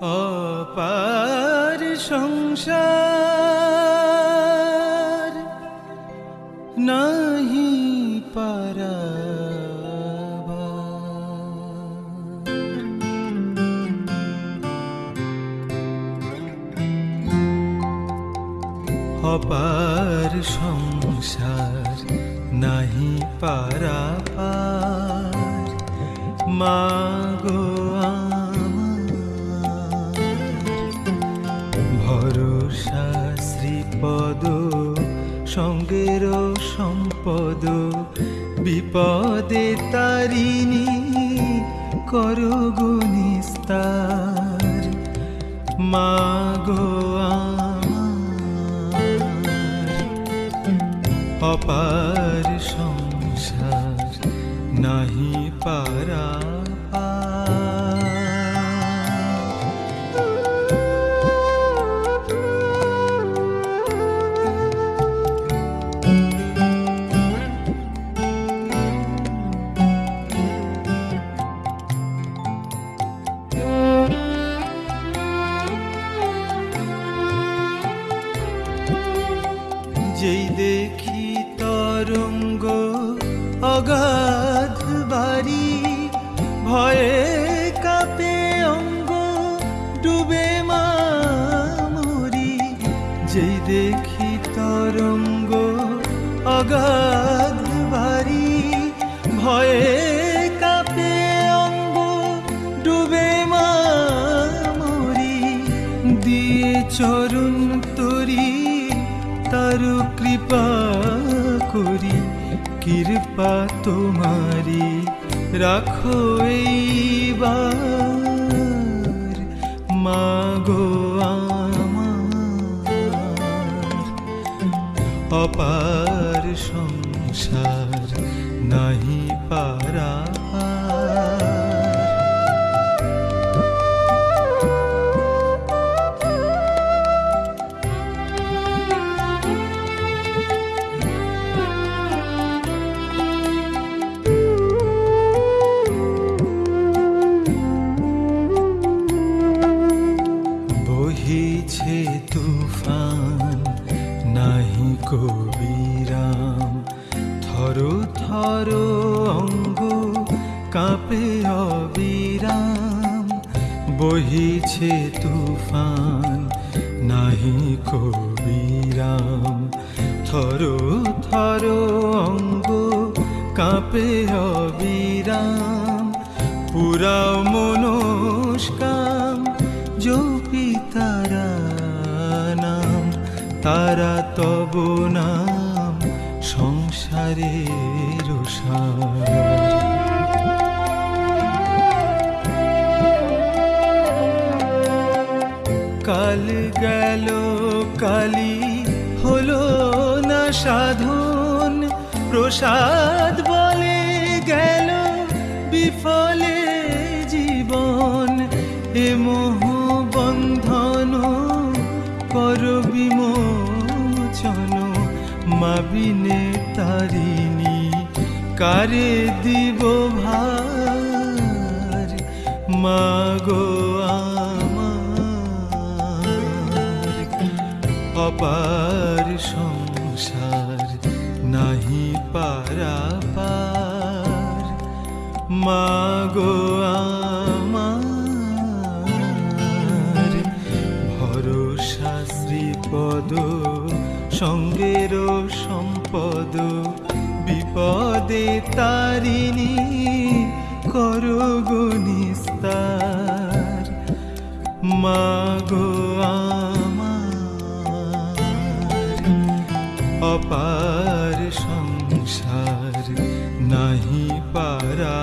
অপার সংসার নাহি পারাবা অপার সংসার নাহি পারাপার মাগো আমার ভরসা শ্রীপদ সঙ্গের সম্পদ বিপদে তারিণী করগো নিস্তার মাগো অপার সংসার নাহি পারা। তরঙ্গ অগাধ বাড়ি, ভয়ে কাপে অঙ্গ, ডুবে মামরি। যেই দেখি তরঙ্গ অগাধ বাড়ি, ভয়ে কাপে অঙ্গ, ডুবে মামরি। দিয়ে চরণ তরি তার কৃপা করি কৃপা তোমারি রাখো এইবার। মাগো অপার সংসার নাহি পারা। কবিরাম, থরো থরো অঙ্গ কাঁপে অবিরাম। বহিছে তুফান, নাহি কবিরাম। থরো থরো অঙ্গ কাঁপে অবিরাম। পুরা মনস্কাম জপি তারা তব নাম সংসারের সার কাল গেল কালি হলো না সাধন। প্রসাদ বলে গেল মাবিনে তারিণী, কারে দিব ভার? মাগো আমার, অপার সংসার নাহি পারাপার মাগো আমার, ভরসা শ্রীপদ সঙ্গের সম্পদ বিপদে তারিণী করগো নিস্তার মাগো আমার অপার সংসার নাহি পারা